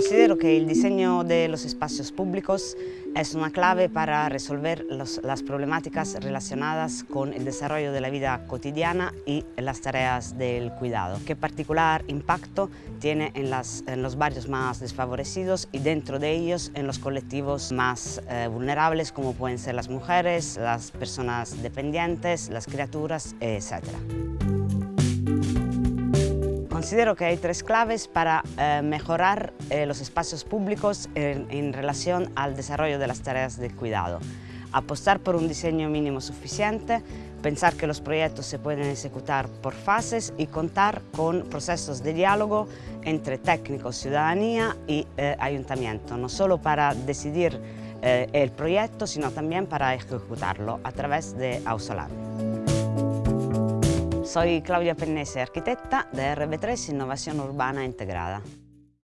Considero que el diseño de los espacios públicos es una clave para resolver los, las problemáticas relacionadas con el desarrollo de la vida cotidiana y las tareas del cuidado. ¿Qué particular impacto tiene en, las, en los barrios más desfavorecidos y dentro de ellos en los colectivos más eh, vulnerables como pueden ser las mujeres, las personas dependientes, las criaturas, etc. Considero que hay tres claves para eh, mejorar eh, los espacios públicos en, en, relación al desarrollo de las tareas de cuidado. Apostar por un diseño mínimo suficiente, pensar que los proyectos se pueden ejecutar por fases y contar con procesos de diálogo entre técnicos, ciudadanía y eh, ayuntamiento, no solo para decidir eh, el proyecto, sino también para ejecutarlo a través de Ausolan. Soy Claudia Pennese, arquitecta de RB3 Innovación Urbana Integrada.